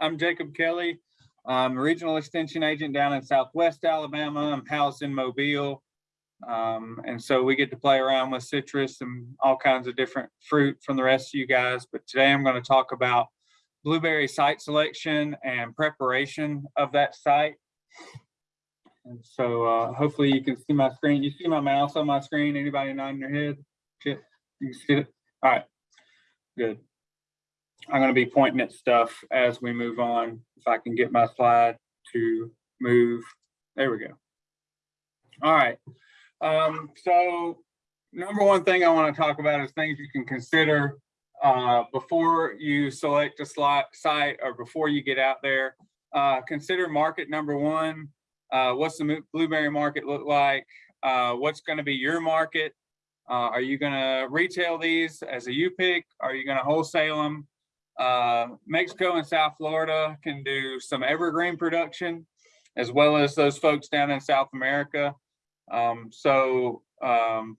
I'm Jacob Kelly. I'm a regional extension agent down in Southwest Alabama. I'm housed in Mobile. Um, and so we get to play around with citrus and all kinds of different fruit from the rest of you guys. But today I'm going to talk about blueberry site selection and preparation of that site. And so uh, hopefully you can see my screen. You see my mouse on my screen? Anybody nodding their head? You can see it? All right, good. I'm going to be pointing at stuff as we move on. If I can get my slide to move. There we go. All right. Um, so number one thing I want to talk about is things you can consider uh, before you select a slot site or before you get out there. Uh, consider market number one. Uh, what's the blueberry market look like? Uh, what's going to be your market? Uh, are you going to retail these as a U-pick? Are you going to wholesale them? Uh, Mexico and South Florida can do some evergreen production as well as those folks down in South America. Um, so um,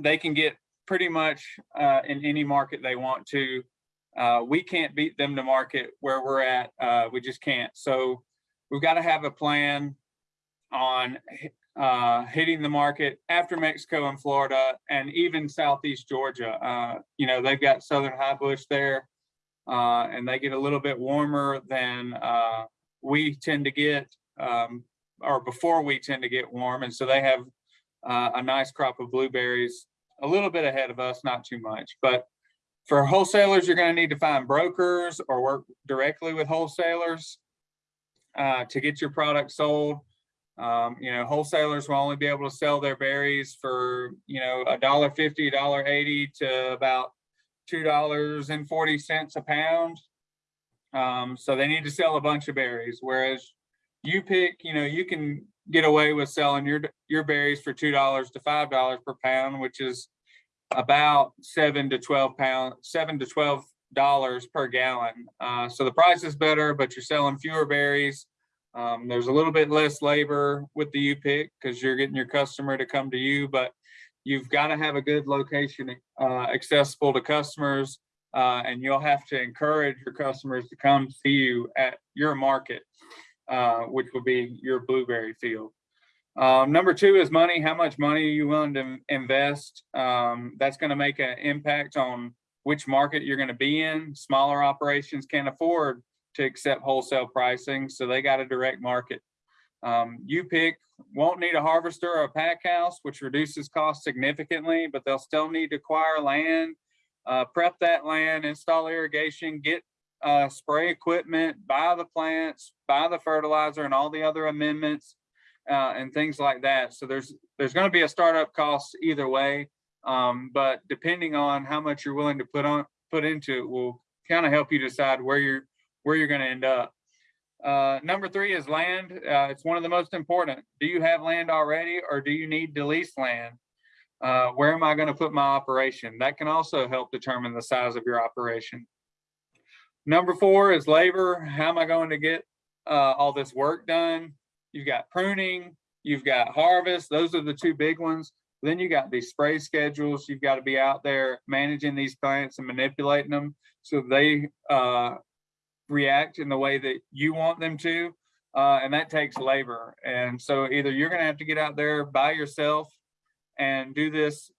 they can get pretty much uh, in any market they want to. Uh, we can't beat them to market where we're at. Uh, we just can't. So we've got to have a plan on uh, hitting the market after Mexico and Florida and even Southeast Georgia. Uh, you know, they've got Southern High Bush there uh, and they get a little bit warmer than uh, we tend to get um, or before we tend to get warm. And so they have uh, a nice crop of blueberries a little bit ahead of us, not too much. But for wholesalers, you're going to need to find brokers or work directly with wholesalers uh, to get your product sold. Um, you know, wholesalers will only be able to sell their berries for, you know, a dollar fifty, a dollar eighty to about two dollars and forty cents a pound. Um, so they need to sell a bunch of berries, whereas you pick, you know, you can get away with selling your your berries for two dollars to five dollars per pound, which is about seven to twelve pound, seven to twelve dollars per gallon. Uh, so the price is better, but you're selling fewer berries. Um, there's a little bit less labor with the U pick because you're getting your customer to come to you, but you've got to have a good location uh, accessible to customers, uh, and you'll have to encourage your customers to come see you at your market uh, which will be your blueberry field. Um, number two is money. How much money are you willing to invest? Um, that's going to make an impact on which market you're going to be in. Smaller operations can't afford to accept wholesale pricing, so they got a direct market. Um, you pick won't need a harvester or a pack house, which reduces cost significantly, but they'll still need to acquire land, uh, prep that land, install irrigation, get uh, spray equipment, buy the plants, buy the fertilizer and all the other amendments uh, and things like that. So there's there's going to be a startup cost either way, um, but depending on how much you're willing to put on put into it will kind of help you decide where you're where you're going to end up. Uh, number three is land. Uh, it's one of the most important. Do you have land already or do you need to lease land? Uh, where am I going to put my operation? That can also help determine the size of your operation. Number four is labor. How am I going to get uh, all this work done? You've got pruning, you've got harvest. Those are the two big ones. Then you got these spray schedules. You've got to be out there managing these plants and manipulating them so they uh, react in the way that you want them to. Uh, and that takes labor. And so either you're going to have to get out there by yourself and do this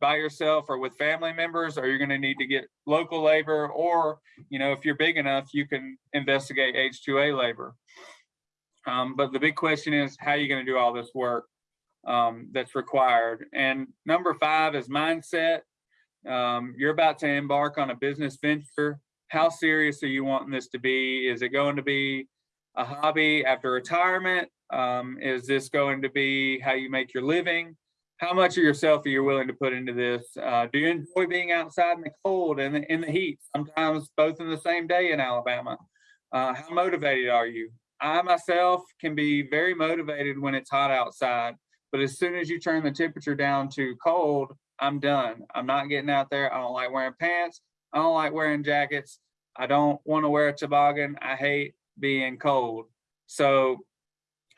by yourself or with family members, or you're going to need to get local labor, or, you know, if you're big enough, you can investigate H2A labor. Um, but the big question is, how are you going to do all this work um, that's required? And number five is mindset. Um, you're about to embark on a business venture. How serious are you wanting this to be? Is it going to be a hobby after retirement? Um, is this going to be how you make your living? how much of yourself are you willing to put into this? Uh, do you enjoy being outside in the cold and in the heat, sometimes both in the same day in Alabama? Uh, how motivated are you? I myself can be very motivated when it's hot outside, but as soon as you turn the temperature down to cold, I'm done. I'm not getting out there. I don't like wearing pants. I don't like wearing jackets. I don't want to wear a toboggan. I hate being cold. So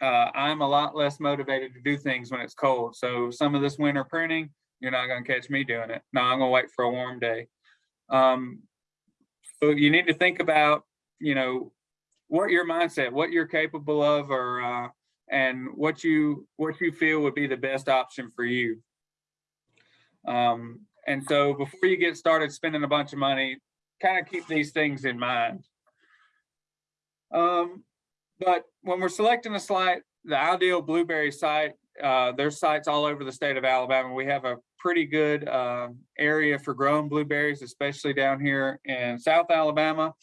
uh, I'm a lot less motivated to do things when it's cold. So some of this winter pruning, you're not going to catch me doing it. No, I'm going to wait for a warm day. Um, so you need to think about, you know, what your mindset, what you're capable of, or uh, and what you what you feel would be the best option for you. Um, and so before you get started spending a bunch of money, kind of keep these things in mind. Um, but when we're selecting a site, the ideal blueberry site, uh, there's sites all over the state of Alabama. We have a pretty good uh, area for growing blueberries, especially down here in South Alabama,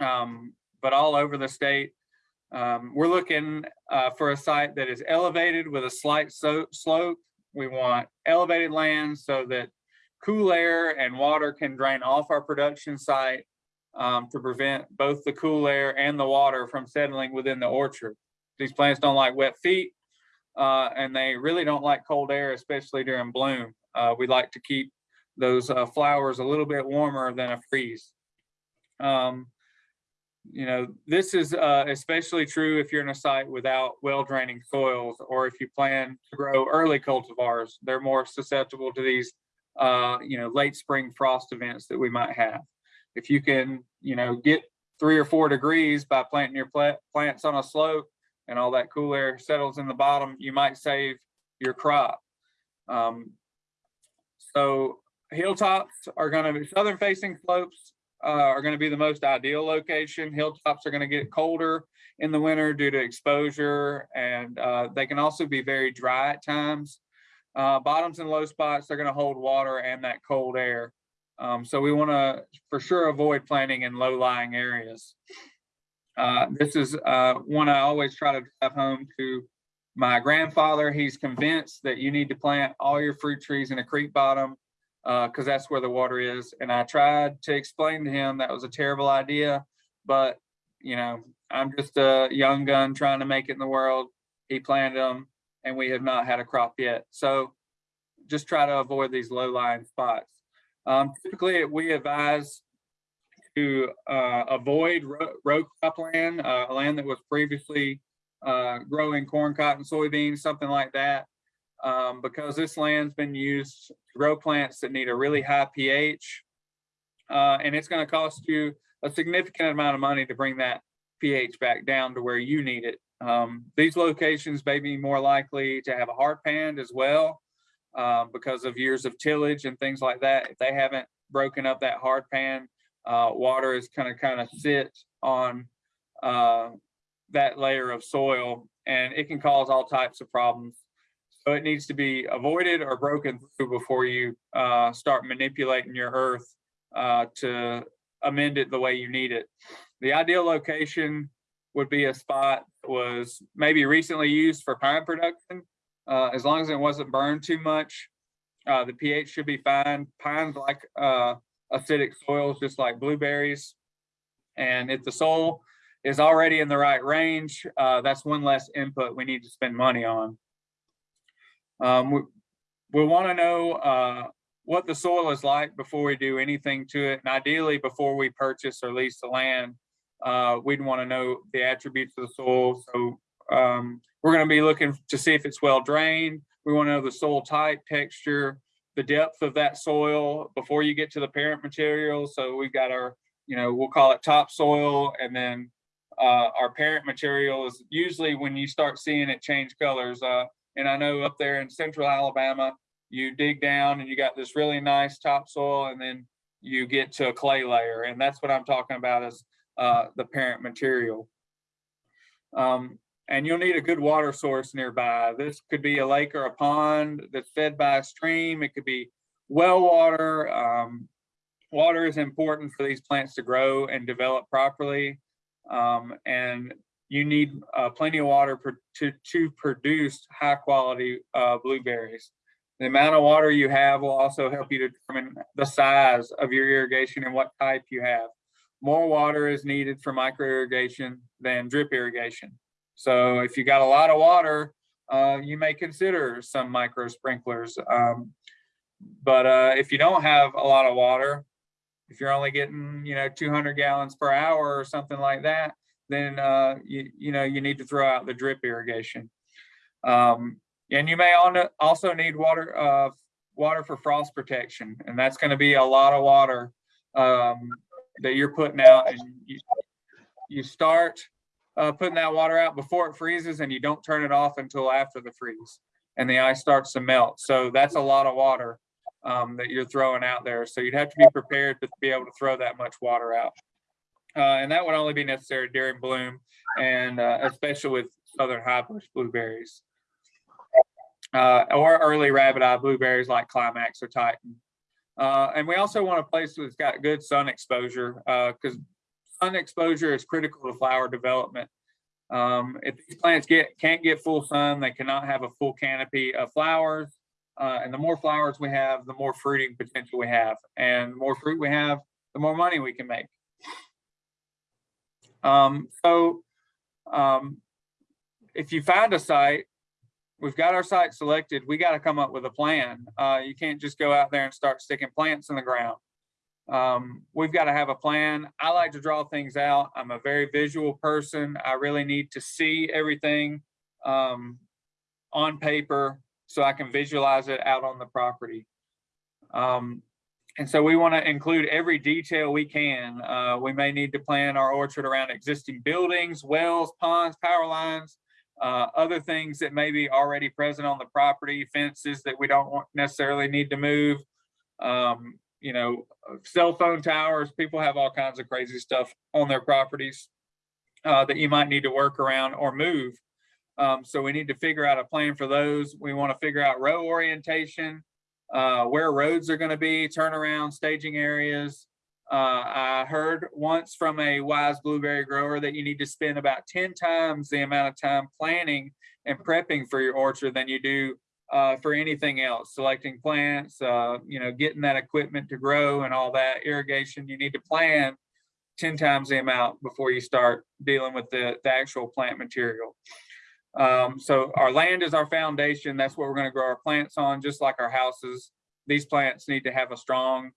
um, but all over the state. Um, we're looking uh, for a site that is elevated with a slight so slope. We want elevated land so that cool air and water can drain off our production site um, to prevent both the cool air and the water from settling within the orchard. These plants don't like wet feet uh, and they really don't like cold air, especially during bloom. Uh, we like to keep those uh, flowers a little bit warmer than a freeze. Um, you know, this is uh, especially true if you're in a site without well draining soils or if you plan to grow early cultivars, they're more susceptible to these, uh, you know, late spring frost events that we might have. If you can, you know, get three or four degrees by planting your plant, plants on a slope and all that cool air settles in the bottom, you might save your crop. Um, so hilltops are going to be southern facing slopes uh, are going to be the most ideal location. Hilltops are going to get colder in the winter due to exposure, and uh, they can also be very dry at times. Uh, bottoms and low spots, they're going to hold water and that cold air. Um, so we want to for sure avoid planting in low-lying areas. Uh, this is uh, one I always try to drive home to my grandfather. He's convinced that you need to plant all your fruit trees in a creek bottom because uh, that's where the water is. And I tried to explain to him that was a terrible idea, but you know, I'm just a young gun trying to make it in the world. He planted them and we have not had a crop yet. So just try to avoid these low lying spots. Um, typically we advise to uh, avoid row, crop land, uh, land that was previously uh, growing corn, cotton, soybeans, something like that um, because this land's been used to grow plants that need a really high pH. Uh, and it's going to cost you a significant amount of money to bring that pH back down to where you need it. Um, these locations may be more likely to have a hard pan as well uh, because of years of tillage and things like that. If they haven't broken up that hard pan, uh, water is kind of kind of sit on uh, that layer of soil and it can cause all types of problems. So it needs to be avoided or broken through before you uh, start manipulating your earth uh, to amend it the way you need it. The ideal location would be a spot that was maybe recently used for pine production. Uh, as long as it wasn't burned too much, uh, the pH should be fine. Pines like uh, acidic soils, just like blueberries. And if the soil is already in the right range, uh, that's one less input we need to spend money on. Um, we we want to know uh, what the soil is like before we do anything to it. And ideally, before we purchase or lease the land, uh, we'd want to know the attributes of the soil. So um, we're going to be looking to see if it's well drained. We want to know the soil type, texture, the depth of that soil before you get to the parent material. So we've got our, you know, we'll call it topsoil and then uh, our parent material is usually when you start seeing it change colors. Uh, and I know up there in central Alabama, you dig down and you got this really nice topsoil and then you get to a clay layer. And that's what I'm talking about is uh, the parent material. Um, and you'll need a good water source nearby. This could be a lake or a pond that's fed by a stream. It could be well water. Um, water is important for these plants to grow and develop properly. Um, and you need uh, plenty of water to, to produce high quality uh, blueberries. The amount of water you have will also help you determine the size of your irrigation and what type you have. More water is needed for micro irrigation than drip irrigation. So if you got a lot of water, uh, you may consider some micro sprinklers. Um, but uh, if you don't have a lot of water, if you're only getting, you know, 200 gallons per hour or something like that, then uh, you, you know you need to throw out the drip irrigation. Um, and you may also need water uh, water for frost protection, and that's going to be a lot of water um, that you're putting out. And you, you start uh, putting that water out before it freezes and you don't turn it off until after the freeze and the ice starts to melt. So that's a lot of water um, that you're throwing out there. So you'd have to be prepared to be able to throw that much water out. Uh, and that would only be necessary during bloom and uh, especially with southern high bush blueberries. Uh, or early rabbit eye blueberries like Climax or Titan. Uh, and we also want a place that's got good sun exposure because sun exposure is critical to flower development. Um, if these plants get can't get full sun, they cannot have a full canopy of flowers. Uh, and the more flowers we have, the more fruiting potential we have. And the more fruit we have, the more money we can make. Um, so um, if you find a site, we've got our site selected, we got to come up with a plan. Uh, you can't just go out there and start sticking plants in the ground. Um, we've got to have a plan. I like to draw things out. I'm a very visual person. I really need to see everything um, on paper so I can visualize it out on the property. Um, and so we want to include every detail we can. Uh, we may need to plan our orchard around existing buildings, wells, ponds, power lines, uh, other things that may be already present on the property, fences that we don't want necessarily need to move. Um, you know, cell phone towers, people have all kinds of crazy stuff on their properties uh, that you might need to work around or move. Um, so we need to figure out a plan for those. We want to figure out row orientation, uh, where roads are going to be, turnaround, staging areas. Uh, I heard once from a wise blueberry grower that you need to spend about 10 times the amount of time planning and prepping for your orchard than you do uh, for anything else, selecting plants, uh, you know, getting that equipment to grow and all that irrigation, you need to plan 10 times the amount before you start dealing with the, the actual plant material. Um, so our land is our foundation. That's what we're going to grow our plants on, just like our houses. These plants need to have a strong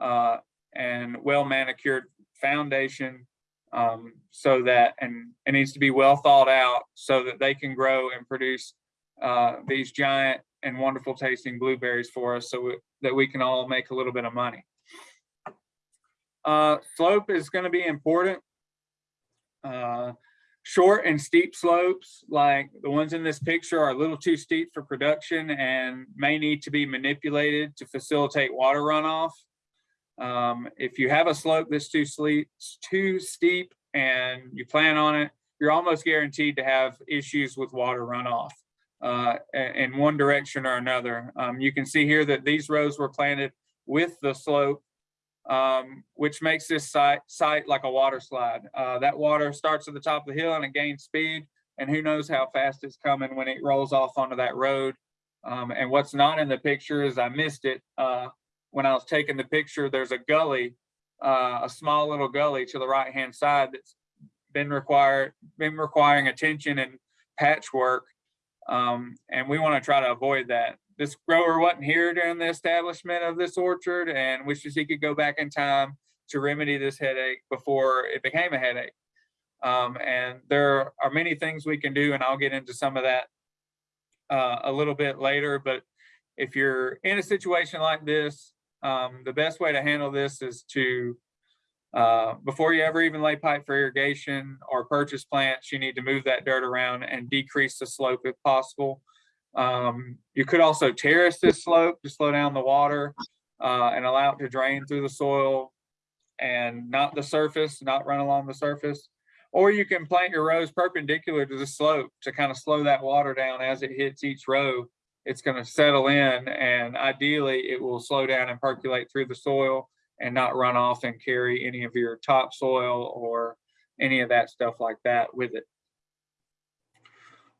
uh, and well manicured foundation um, so that, and it needs to be well thought out so that they can grow and produce uh, these giant and wonderful tasting blueberries for us so we, that we can all make a little bit of money. Uh, slope is going to be important. Uh, short and steep slopes like the ones in this picture are a little too steep for production and may need to be manipulated to facilitate water runoff. Um, if you have a slope that's too, sleep, too steep and you plan on it, you're almost guaranteed to have issues with water runoff uh, in one direction or another. Um, you can see here that these rows were planted with the slope um, which makes this site, site like a water slide. Uh, that water starts at the top of the hill and it gains speed and who knows how fast it's coming when it rolls off onto that road. Um, and what's not in the picture is I missed it. Uh, when I was taking the picture, there's a gully, uh, a small little gully to the right hand side that's been required, been requiring attention and patchwork. Um, and we want to try to avoid that this grower wasn't here during the establishment of this orchard and wishes he could go back in time to remedy this headache before it became a headache. Um, and there are many things we can do, and I'll get into some of that uh, a little bit later. But if you're in a situation like this, um, the best way to handle this is to, uh, before you ever even lay pipe for irrigation or purchase plants, you need to move that dirt around and decrease the slope if possible. Um, you could also terrace this slope to slow down the water uh, and allow it to drain through the soil and not the surface, not run along the surface. Or you can plant your rows perpendicular to the slope to kind of slow that water down as it hits each row. It's going to settle in and ideally it will slow down and percolate through the soil and not run off and carry any of your topsoil or any of that stuff like that with it.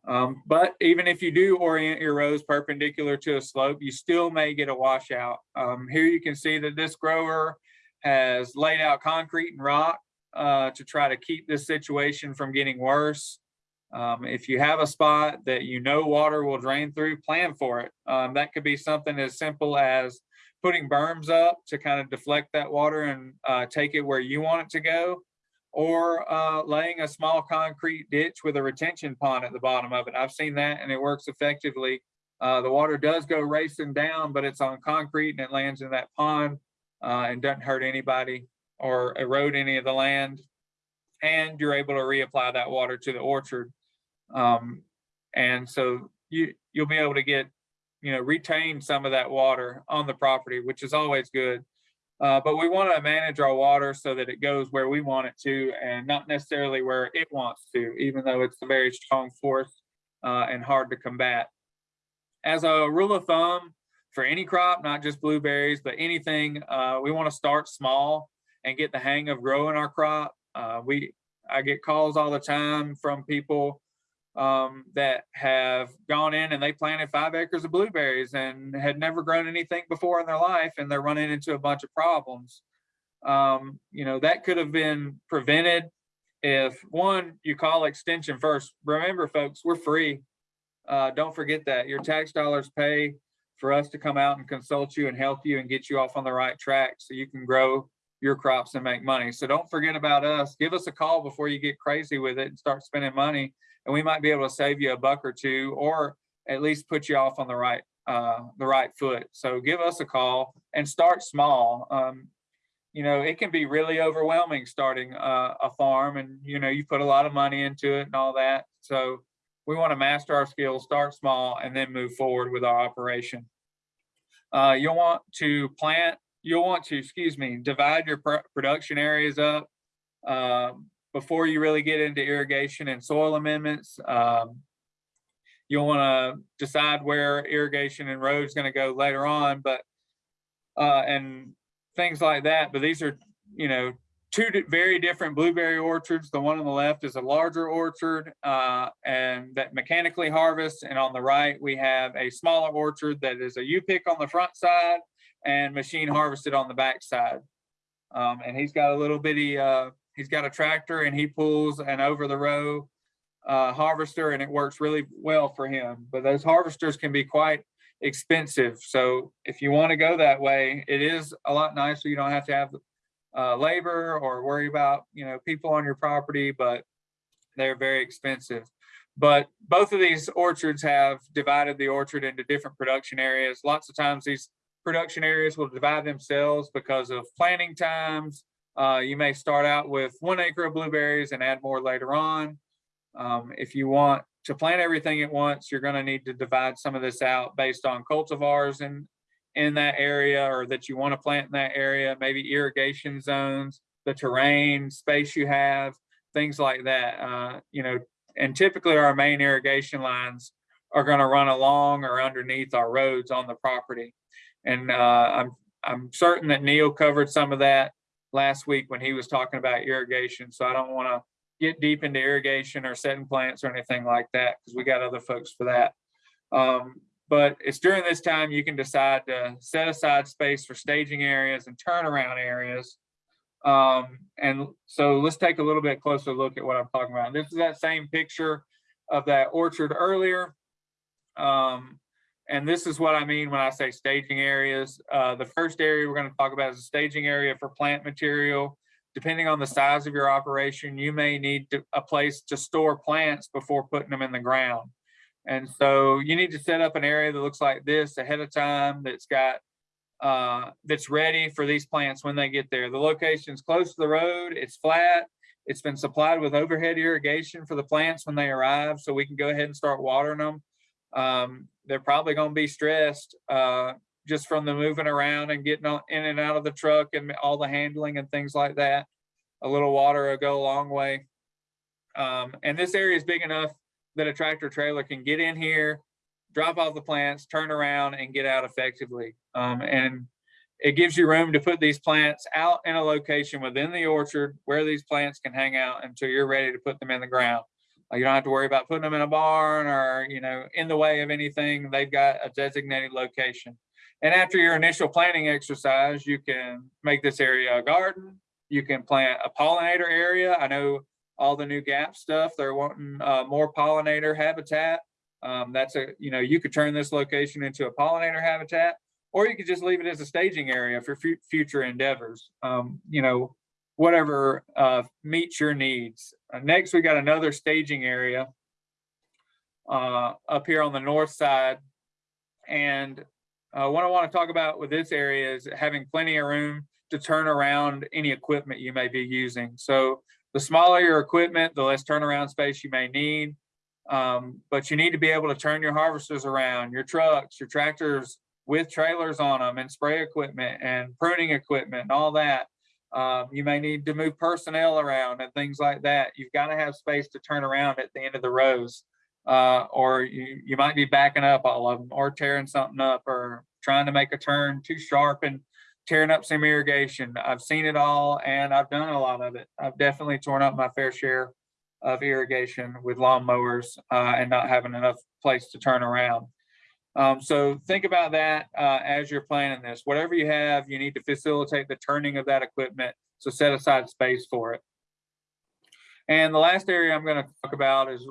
Um, but even if you do orient your rows perpendicular to a slope, you still may get a washout. Um, here you can see that this grower has laid out concrete and rock uh, to try to keep this situation from getting worse. Um, if you have a spot that you know water will drain through, plan for it. Um, that could be something as simple as putting berms up to kind of deflect that water and uh, take it where you want it to go or uh, laying a small concrete ditch with a retention pond at the bottom of it. I've seen that and it works effectively. Uh, the water does go racing down, but it's on concrete and it lands in that pond uh, and doesn't hurt anybody or erode any of the land. And you're able to reapply that water to the orchard. Um, and so you, you'll be able to get, you know, retain some of that water on the property, which is always good. Uh, but we want to manage our water so that it goes where we want it to and not necessarily where it wants to, even though it's a very strong force uh, and hard to combat. As a rule of thumb, for any crop, not just blueberries, but anything, uh, we want to start small and get the hang of growing our crop. Uh, we, I get calls all the time from people um, that have gone in and they planted five acres of blueberries and had never grown anything before in their life and they're running into a bunch of problems. Um, you know, that could have been prevented if one, you call extension first. Remember folks, we're free. Uh, don't forget that your tax dollars pay for us to come out and consult you and help you and get you off on the right track so you can grow your crops and make money. So don't forget about us. Give us a call before you get crazy with it and start spending money and we might be able to save you a buck or two or at least put you off on the right uh, the right foot. So give us a call and start small. Um, you know, it can be really overwhelming starting uh, a farm and, you know, you put a lot of money into it and all that. So we want to master our skills, start small, and then move forward with our operation. Uh, you'll want to plant, you'll want to, excuse me, divide your pr production areas up. Um, before you really get into irrigation and soil amendments. Um, you'll want to decide where irrigation and roads going to go later on, but uh, and things like that. But these are, you know, two very different blueberry orchards. The one on the left is a larger orchard uh, and that mechanically harvests. And on the right, we have a smaller orchard that is a U-pick on the front side and machine harvested on the backside. Um, and he's got a little bitty uh, He's got a tractor and he pulls an over the row uh, harvester and it works really well for him. But those harvesters can be quite expensive. So if you want to go that way, it is a lot nicer. You don't have to have uh, labor or worry about, you know, people on your property, but they're very expensive. But both of these orchards have divided the orchard into different production areas. Lots of times these production areas will divide themselves because of planting times, uh, you may start out with one acre of blueberries and add more later on. Um, if you want to plant everything at once, you're going to need to divide some of this out based on cultivars in, in that area or that you want to plant in that area, maybe irrigation zones, the terrain, space you have, things like that. Uh, you know, and typically our main irrigation lines are going to run along or underneath our roads on the property. And uh, I'm, I'm certain that Neil covered some of that last week when he was talking about irrigation. So I don't want to get deep into irrigation or setting plants or anything like that because we got other folks for that. Um, but it's during this time you can decide to set aside space for staging areas and turnaround areas. Um, and so let's take a little bit closer look at what I'm talking about. This is that same picture of that orchard earlier. Um, and this is what I mean when I say staging areas. Uh, the first area we're going to talk about is a staging area for plant material. Depending on the size of your operation, you may need to, a place to store plants before putting them in the ground. And so you need to set up an area that looks like this ahead of time that's got uh, that's ready for these plants when they get there. The location is close to the road, it's flat, it's been supplied with overhead irrigation for the plants when they arrive so we can go ahead and start watering them. Um, they're probably going to be stressed uh, just from the moving around and getting on, in and out of the truck and all the handling and things like that. A little water will go a long way. Um, and this area is big enough that a tractor trailer can get in here, drop off the plants, turn around and get out effectively. Um, and it gives you room to put these plants out in a location within the orchard where these plants can hang out until you're ready to put them in the ground. You don't have to worry about putting them in a barn or, you know, in the way of anything. They've got a designated location. And after your initial planting exercise, you can make this area a garden. You can plant a pollinator area. I know all the new GAP stuff, they're wanting uh, more pollinator habitat. Um, that's a, you know, you could turn this location into a pollinator habitat, or you could just leave it as a staging area for future endeavors. Um, you know, whatever uh, meets your needs. Uh, next, we got another staging area uh, up here on the north side. And uh, what I want to talk about with this area is having plenty of room to turn around any equipment you may be using. So the smaller your equipment, the less turnaround space you may need. Um, but you need to be able to turn your harvesters around, your trucks, your tractors with trailers on them and spray equipment and pruning equipment and all that. Um, you may need to move personnel around and things like that. You've got to have space to turn around at the end of the rows. Uh, or you, you might be backing up all of them or tearing something up or trying to make a turn too sharp and tearing up some irrigation. I've seen it all and I've done a lot of it. I've definitely torn up my fair share of irrigation with lawn mowers uh, and not having enough place to turn around. Um, so think about that uh, as you're planning this. Whatever you have, you need to facilitate the turning of that equipment. So set aside space for it. And the last area I'm going to talk about is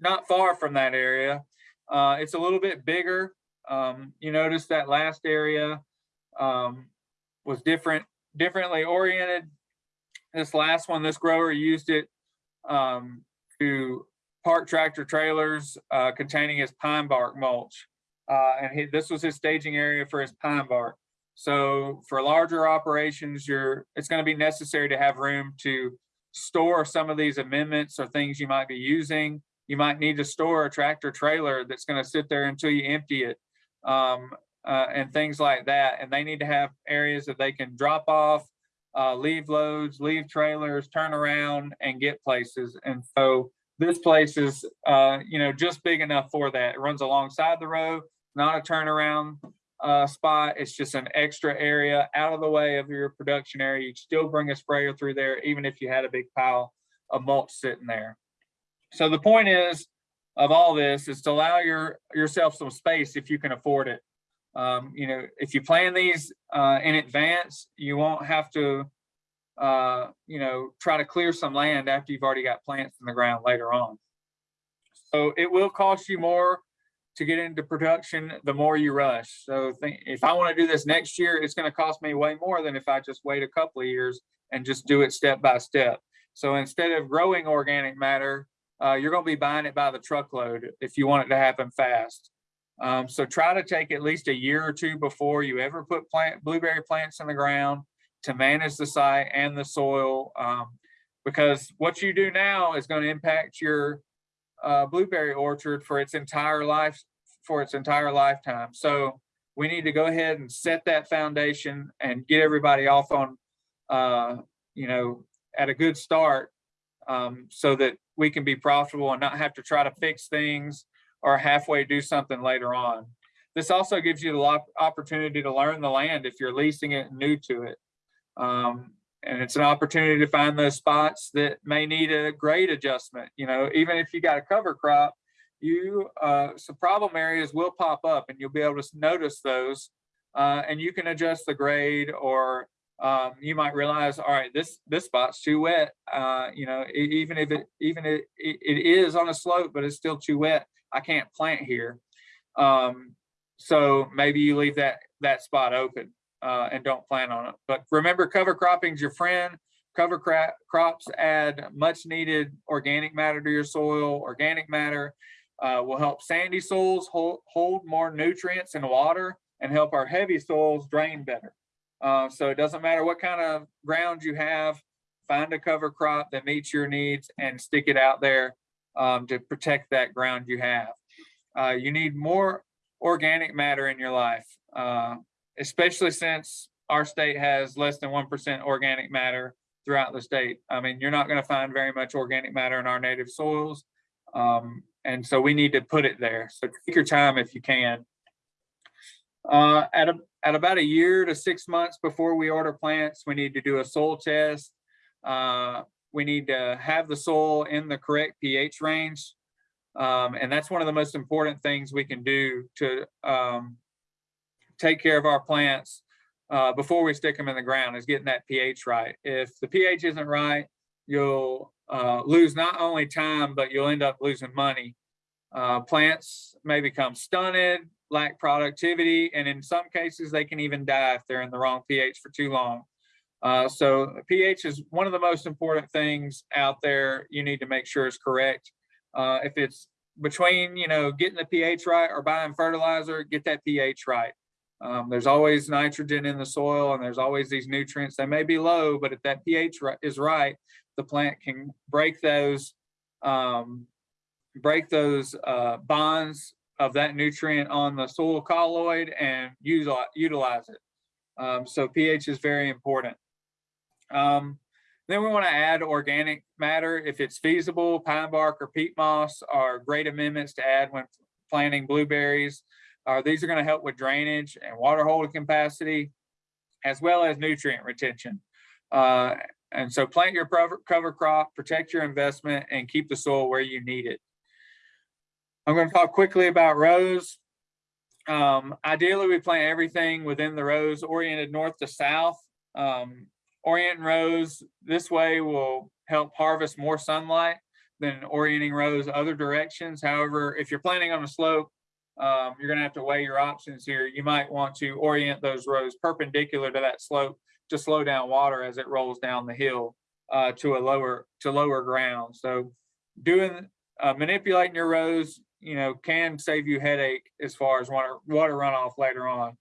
not far from that area. Uh, it's a little bit bigger. Um, you notice that last area um, was different, differently oriented. This last one, this grower used it um, to park tractor trailers uh, containing his pine bark mulch. Uh, and he, this was his staging area for his pine bark. So for larger operations, you're it's going to be necessary to have room to store some of these amendments or things you might be using. You might need to store a tractor trailer that's going to sit there until you empty it um, uh, and things like that. And they need to have areas that they can drop off, uh, leave loads, leave trailers, turn around and get places. And so this place is, uh, you know, just big enough for that. It runs alongside the road, not a turnaround uh, spot. It's just an extra area out of the way of your production area. You still bring a sprayer through there, even if you had a big pile of mulch sitting there. So the point is of all this is to allow your yourself some space if you can afford it. Um, you know, if you plan these uh, in advance, you won't have to, uh, you know, try to clear some land after you've already got plants in the ground later on. So it will cost you more to get into production the more you rush. So think, if I want to do this next year, it's going to cost me way more than if I just wait a couple of years and just do it step by step. So instead of growing organic matter, uh, you're going to be buying it by the truckload if you want it to happen fast. Um, so try to take at least a year or two before you ever put plant blueberry plants in the ground to manage the site and the soil. Um, because what you do now is going to impact your uh, blueberry orchard for its entire life, for its entire lifetime. So we need to go ahead and set that foundation and get everybody off on, uh, you know, at a good start um, so that we can be profitable and not have to try to fix things or halfway do something later on. This also gives you the opportunity to learn the land if you're leasing it new to it. Um, and it's an opportunity to find those spots that may need a grade adjustment. You know, even if you got a cover crop, you uh, some problem areas will pop up and you'll be able to notice those uh, and you can adjust the grade or um, you might realize, all right, this this spot's too wet. Uh, you know, even if it even it, it is on a slope, but it's still too wet. I can't plant here. Um, so maybe you leave that that spot open uh, and don't plant on it. But remember, cover cropping's your friend. Cover crop, crops add much needed organic matter to your soil. Organic matter uh, will help sandy soils hold, hold more nutrients and water and help our heavy soils drain better. Uh, so it doesn't matter what kind of ground you have, find a cover crop that meets your needs and stick it out there um, to protect that ground you have. Uh, you need more organic matter in your life, uh, especially since our state has less than 1% organic matter throughout the state. I mean, you're not gonna find very much organic matter in our native soils. Um, and so we need to put it there. So take your time if you can. Uh, at, a, at about a year to six months before we order plants, we need to do a soil test. Uh, we need to have the soil in the correct pH range. Um, and that's one of the most important things we can do to um, take care of our plants uh, before we stick them in the ground is getting that pH right. If the pH isn't right, you'll uh, lose not only time, but you'll end up losing money. Uh, plants may become stunted, lack productivity, and in some cases, they can even die if they're in the wrong pH for too long. Uh, so pH is one of the most important things out there you need to make sure is correct. Uh, if it's between, you know, getting the pH right or buying fertilizer, get that pH right. Um, there's always nitrogen in the soil and there's always these nutrients. They may be low, but if that pH is right, the plant can break those, um, break those, uh, bonds of that nutrient on the soil colloid and use, utilize it. Um, so pH is very important. Um, then we want to add organic matter if it's feasible. Pine bark or peat moss are great amendments to add when planting blueberries. Uh, these are going to help with drainage and water holding capacity, as well as nutrient retention. Uh, and so plant your cover, crop, protect your investment, and keep the soil where you need it. I'm going to talk quickly about rows. Um, ideally, we plant everything within the rows oriented north to south. Um, orienting rows this way will help harvest more sunlight than orienting rows other directions. However, if you're planting on a slope, um, you're gonna have to weigh your options here. You might want to orient those rows perpendicular to that slope to slow down water as it rolls down the hill uh, to a lower to lower ground. So doing uh, manipulating your rows, you know, can save you headache as far as water water runoff later on.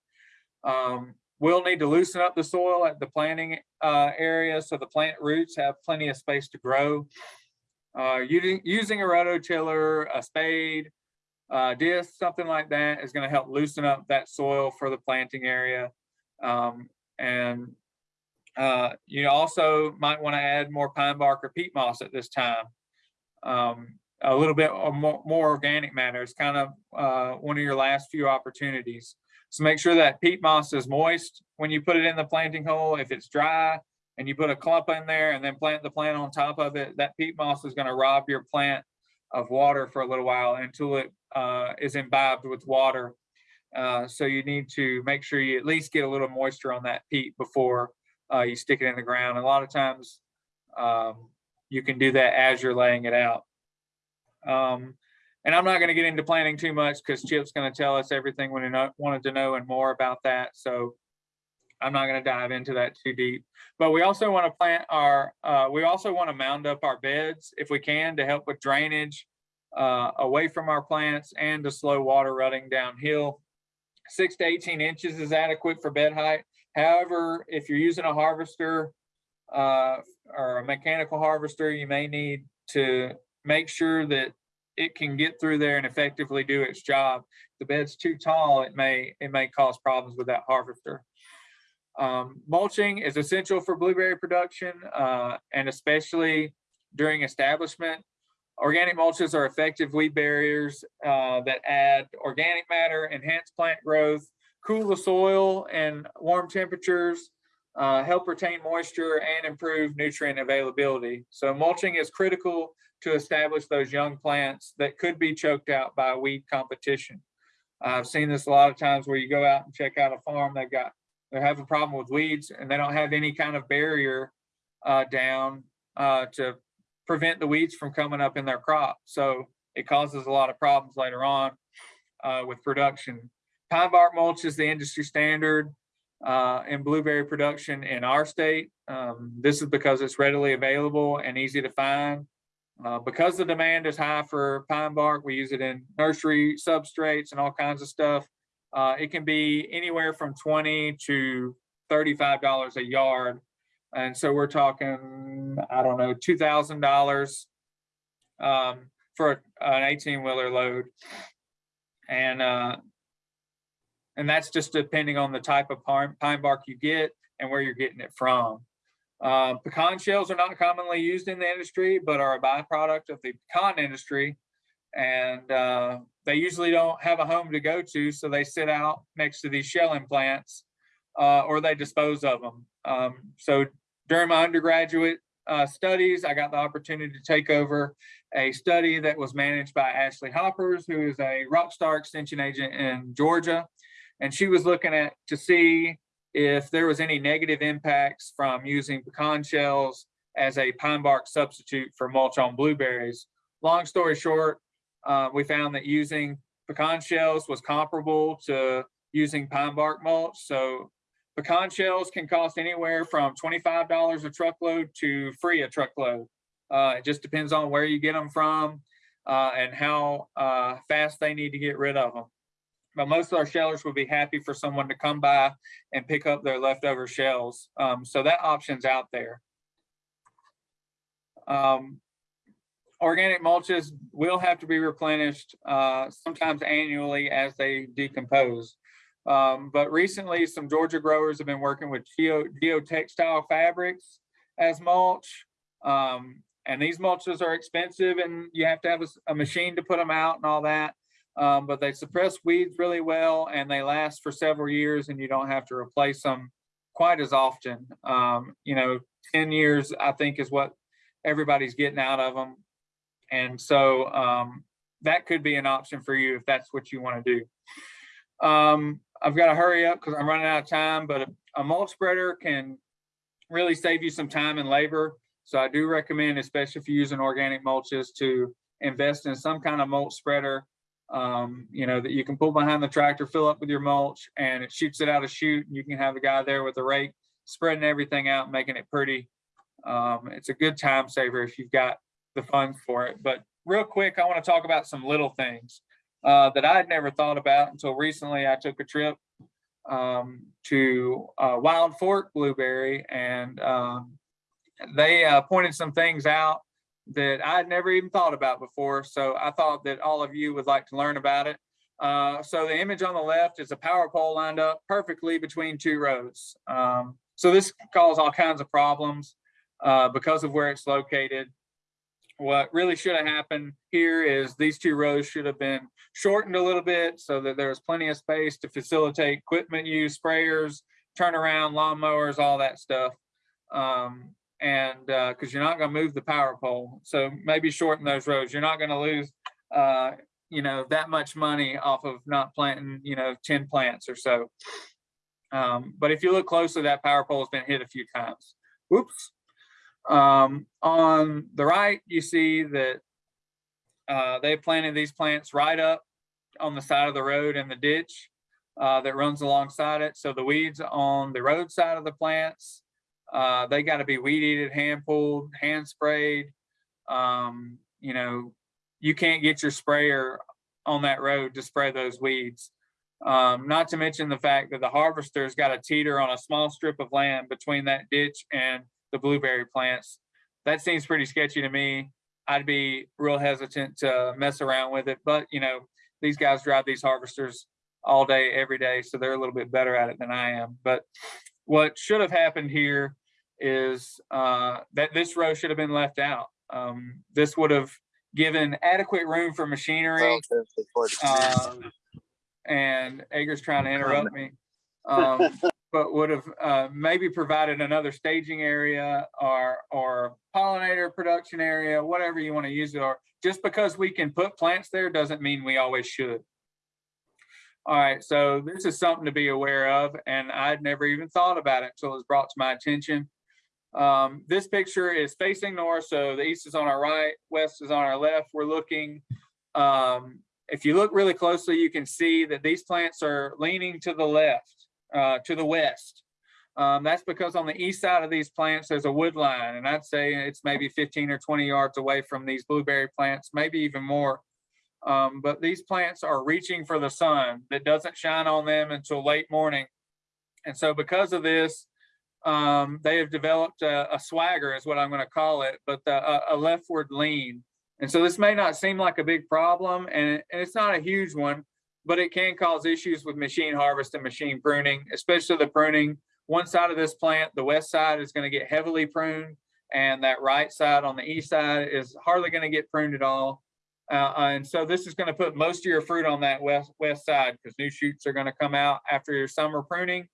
Um, we'll need to loosen up the soil at the planting uh, area so the plant roots have plenty of space to grow. Uh, using, using a rototiller, a spade, uh, disc, something like that is going to help loosen up that soil for the planting area. Um, and uh, you also might want to add more pine bark or peat moss at this time. Um, a little bit more, more organic matter is kind of uh, one of your last few opportunities. So make sure that peat moss is moist when you put it in the planting hole. If it's dry and you put a clump in there and then plant the plant on top of it, that peat moss is gonna rob your plant of water for a little while until it uh, is imbibed with water. Uh, so you need to make sure you at least get a little moisture on that peat before uh, you stick it in the ground. A lot of times um, you can do that as you're laying it out. Um, and I'm not going to get into planning too much because Chip's going to tell us everything we wanted to know and more about that. So I'm not going to dive into that too deep. But we also want to plant our, uh, we also want to mound up our beds if we can to help with drainage uh, away from our plants and to slow water running downhill. Six to 18 inches is adequate for bed height. However, if you're using a harvester uh, or a mechanical harvester, you may need to make sure that it can get through there and effectively do its job. The bed's too tall, it may it may cause problems with that harvester. Um, mulching is essential for blueberry production uh, and especially during establishment. Organic mulches are effective weed barriers uh, that add organic matter, enhance plant growth, cool the soil and warm temperatures, uh, help retain moisture and improve nutrient availability. So mulching is critical to establish those young plants that could be choked out by weed competition. I've seen this a lot of times where you go out and check out a farm, they've got, they're having a problem with weeds and they don't have any kind of barrier uh, down uh, to prevent the weeds from coming up in their crop. So it causes a lot of problems later on uh, with production. Pine bark mulch is the industry standard uh, in blueberry production in our state. Um, this is because it's readily available and easy to find. Uh, because the demand is high for pine bark, we use it in nursery substrates and all kinds of stuff. Uh, it can be anywhere from 20 to $35 a yard. And so we're talking, I don't know, $2,000 um, for an 18 wheeler load. And, uh, and that's just depending on the type of pine, bark you get and where you're getting it from. Um, pecan shells are not commonly used in the industry, but are a byproduct of the pecan industry. And uh, they usually don't have a home to go to, so they sit out next to these shelling plants uh, or they dispose of them. Um, so during my undergraduate uh, studies, I got the opportunity to take over a study that was managed by Ashley Hoppers, who is a Rockstar extension agent in Georgia. And she was looking at to see if there was any negative impacts from using pecan shells as a pine bark substitute for mulch on blueberries. Long story short, uh, we found that using pecan shells was comparable to using pine bark mulch. So pecan shells can cost anywhere from $25 a truckload to free a truckload. Uh, it just depends on where you get them from uh, and how uh, fast they need to get rid of them but most of our shellers would be happy for someone to come by and pick up their leftover shells. Um, so that option's out there. Um, organic mulches will have to be replenished, uh, sometimes annually as they decompose. Um, but recently, some Georgia growers have been working with geo, geotextile fabrics as mulch. Um, and these mulches are expensive and you have to have a machine to put them out and all that. Um, but they suppress weeds really well and they last for several years and you don't have to replace them quite as often. Um, you know, ten years, I think is what everybody's getting out of them. And so, um, that could be an option for you if that's what you want to do. Um, I've got to hurry up because I'm running out of time, but a- a mulch spreader can really save you some time and labor. So I do recommend, especially if you're using organic mulches, to invest in some kind of mulch spreader. Um, you know, that you can pull behind the tractor, fill up with your mulch and it shoots it out a chute. and You can have a guy there with a rake spreading everything out, making it pretty. Um, it's a good time saver if you've got the funds for it. But real quick, I want to talk about some little things uh, that I had never thought about until recently. I took a trip um, to uh, Wild Fork Blueberry and um, they uh, pointed some things out that I had never even thought about before. So I thought that all of you would like to learn about it. Uh, so the image on the left is a power pole lined up perfectly between two roads. Um, so this caused all kinds of problems uh, because of where it's located. What really should have happened here is these two rows should have been shortened a little bit so that there was plenty of space to facilitate equipment use, sprayers, turnaround, lawnmowers, all that stuff. Um, and because you're not going to move the power pole, so maybe shorten those rows. You're not going to lose, uh, you know, that much money off of not planting, you know, ten plants or so. Um, but if you look closely, that power pole has been hit a few times. Whoops. Um, on the right, you see that uh, they planted these plants right up on the side of the road in the ditch uh, that runs alongside it. So the weeds on the road side of the plants, uh, they got to be weed eated, hand pulled, hand sprayed. Um, you know, you can't get your sprayer on that road to spray those weeds. Um, not to mention the fact that the harvester's got a teeter on a small strip of land between that ditch and the blueberry plants. That seems pretty sketchy to me. I'd be real hesitant to mess around with it, but you know, these guys drive these harvesters all day, every day, so they're a little bit better at it than I am. But what should have happened here is uh, that this row should have been left out. Um, this would have given adequate room for machinery. relative to towards Uh, and Egger's trying to interrupt me. Um, but would have, uh, maybe provided another staging area or, or pollinator production area, whatever you want to use it, or just because we can put plants there doesn't mean we always should. All right, so this is something to be aware of, and I'd never even thought about it until it was brought to my attention. Um, this picture is facing north, so the east is on our right, west is on our left. We're looking, um, if you look really closely, you can see that these plants are leaning to the left, uh, to the west. Um, that's because on the east side of these plants, there's a wood line, and I'd say it's maybe 15 or 20 yards away from these blueberry plants, maybe even more. Um, but these plants are reaching for the sun that doesn't shine on them until late morning. And so because of this, um, they have developed a, a swagger is what I'm going to call it, but the, a, a leftward lean. And so this may not seem like a big problem and, it- and it's not a huge one, but it can cause issues with machine harvest and machine pruning, especially the pruning. One side of this plant, the west side is going to get heavily pruned and that right side on the east side is hardly going to get pruned at all. Uh, and so this is going to put most of your fruit on that west west side because new shoots are going to come out after your summer pruning.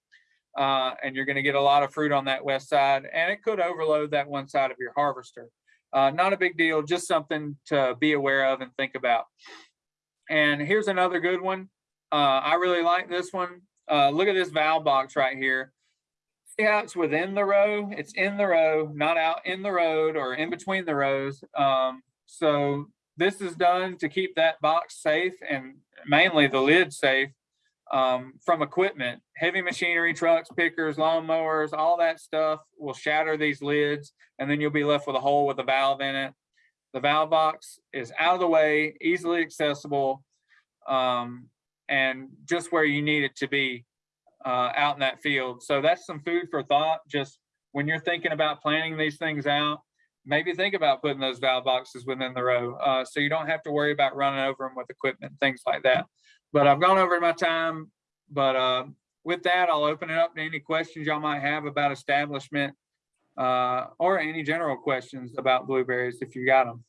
Uh, and you're going to get a lot of fruit on that west side and it could overload that one side of your harvester. Uh, not a big deal, just something to be aware of and think about. And here's another good one. Uh, I really like this one. Uh, look at this valve box right here. See how it's within the row? It's in the row, not out in the road or in between the rows. Um, so this is done to keep that box safe and mainly the lid safe um, from equipment. Heavy machinery, trucks, pickers, lawnmowers, all that stuff will shatter these lids and then you'll be left with a hole with a valve in it. The valve box is out of the way, easily accessible, um, and just where you need it to be uh, out in that field. So that's some food for thought. Just when you're thinking about planning these things out, maybe think about putting those valve boxes within the row uh, so you don't have to worry about running over them with equipment, things like that. But I've gone over my time, but uh, with that, I'll open it up to any questions y'all might have about establishment uh, or any general questions about blueberries if you got them.